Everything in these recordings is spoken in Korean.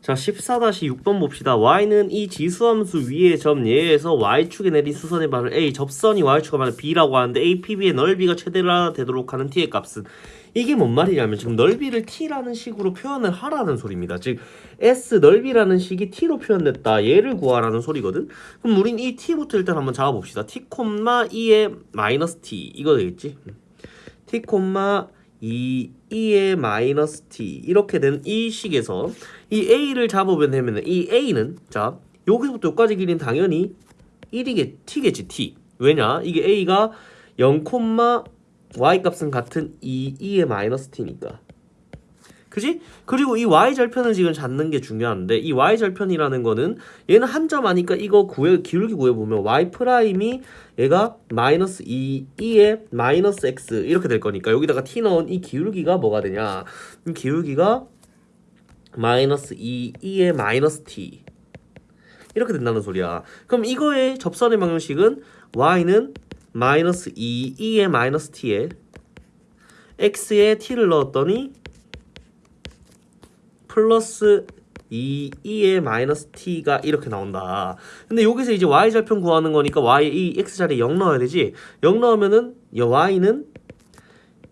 자 14-6번 봅시다. y는 이 지수함수 위의 점 예에서 y축에 내린 수선의 반을 a 접선이 y축과 반을 b라고 하는데 a, p, b의 넓이가 최대라 되도록 하는 t의 값은 이게 뭔 말이냐면 지금 넓이를 t라는 식으로 표현을 하라는 소리입니다. 즉 s 넓이라는 식이 t로 표현됐다 얘를 구하라는 소리거든? 그럼 우린 이 t부터 일단 한번 잡아봅시다. t, 2의 마이너스 t. 이거 되겠지? t, e, e의 마이너스 t 이렇게 된 이 식에서 이 a를 잡으면 되면 이 a는 자 여기서부터 여기까지 길이는 당연히 1이겠 t겠지 t. 왜냐? 이게 a가 0, y 값은 같은 e, e의 마이너스 t니까 그지? 그리고 이 y절편을 지금 찾는 게 중요한데 이 y절편이라는 거는 얘는 한 점 아니까 이거 구해 기울기 구해보면 y prime이 얘가 마이너스 2, 2의 마이너스 x 이렇게 될 거니까 여기다가 t 넣은 이 기울기가 뭐가 되냐? 이 기울기가 마이너스 2, 2의 마이너스 t. 이렇게 된다는 소리야. 그럼 이거의 접선의 방정식은 y는 마이너스 2, 2의 마이너스 t에 x에 t를 넣었더니 플러스 2, 2의 마이너스 t가 이렇게 나온다. 근데 여기서 이제 y절편 구하는 거니까 y 이 x자리에 0 넣어야 되지. 0 넣으면은 이 y는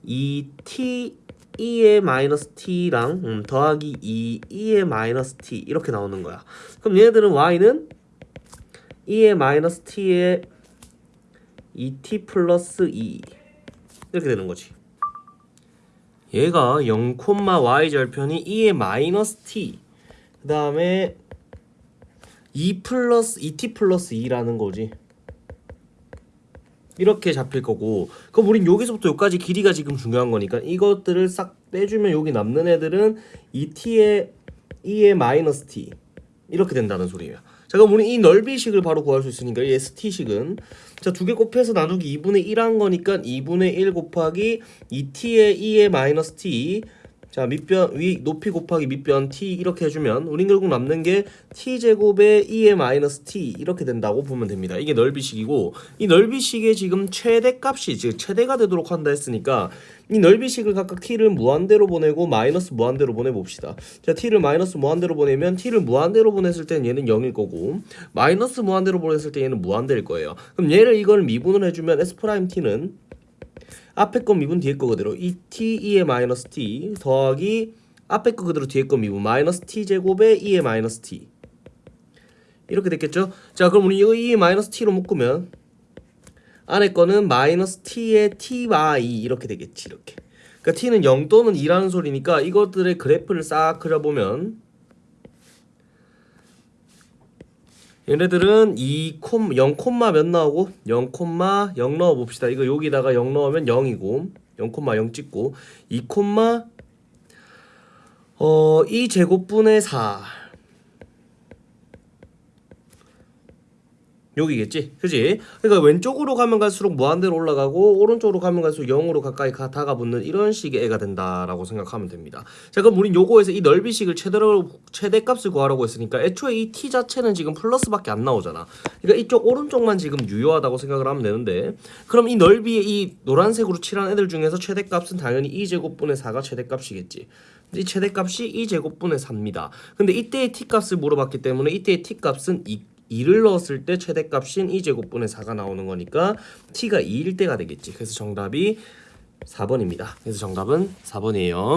2t 2의 마이너스 t랑 음, 더하기 2, 2의 마이너스 t 이렇게 나오는 거야. 그럼 얘네들은 y는 2의 마이너스 t에 2t 플러스 2 이렇게 되는 거지. 얘가 0, y 절편이 2의 마이너스 t. 그 다음에 2 플러스 2t 플러스 2라는 거지. 이렇게 잡힐 거고. 그럼 우린 여기서부터 여기까지 길이가 지금 중요한 거니까 이것들을 싹 빼주면 여기 남는 애들은 2t의 2의 마이너스 t. 이렇게 된다는 소리예요 자 그럼 우리 이 넓이식을 바로 구할 수 있으니까 이 st식은. 자 두 개 곱해서 나누기 2분의 1 한 거니까 2분의 1 곱하기 2t의 2의 마이너스 t 자 밑변 위 높이 곱하기 밑변 t 이렇게 해주면 우린 결국 남는 게 t 제곱의 e의 마이너스 t 이렇게 된다고 보면 됩니다. 이게 넓이식이고 이 넓이식의 지금 최대값이 즉 최대가 되도록 한다 했으니까 이 넓이식을 각각 t를 무한대로 보내고 마이너스 무한대로 보내봅시다. 자 t를 마이너스 무한대로 보내면 t를 무한대로 보냈을 때는 얘는 0일 거고 마이너스 무한대로 보냈을 때 얘는 무한대일 거예요. 그럼 얘를 이걸 미분을 해주면 s prime t는 앞에 거 미분 뒤에 거 그대로 이 t 2의 마이너스 t 더하기 앞에 거 그대로 뒤에 거 미분 마이너스 t 제곱에 2의 마이너스 t 이렇게 됐겠죠? 자 그럼 우리 이거 2의 마이너스 t로 묶으면 안에 거는 마이너스 t의 ty 이렇게 되겠지 이렇게 그러니까 t는 0 또는 2라는 소리니까 이것들의 그래프를 싹 그려보면 얘네들은 2, 0, 몇 나오고 0, 0 넣어 봅시다. 이거 여기다가 0 넣으면 0이고 0, 0 찍고 2, 어, 2 제곱분의 4 여기겠지? 그지? 그러니까 왼쪽으로 가면 갈수록 무한대로 올라가고 오른쪽으로 가면 갈수록 0으로 가까이 가, 다가붙는 이런 식의 애가 된다라고 생각하면 됩니다. 자 그럼 우린 요거에서 이 넓이식을 최대로 최대값을 구하라고 했으니까 애초에 이 t 자체는 지금 플러스밖에 안 나오잖아. 그러니까 이쪽 오른쪽만 지금 유효하다고 생각을 하면 되는데 그럼 이 넓이의 이 노란색으로 칠한 애들 중에서 최대값은 당연히 2제곱분의 4가 최대값이겠지. 이 최대값이 2제곱분의 4입니다. 근데 이때의 t값을 물어봤기 때문에 이때의 t값은 2 2를 넣었을 때 최대값인 2제곱분의 4가 나오는 거니까 t가 2일 때가 되겠지. 그래서 정답이 4번입니다. 그래서 정답은 4번이에요.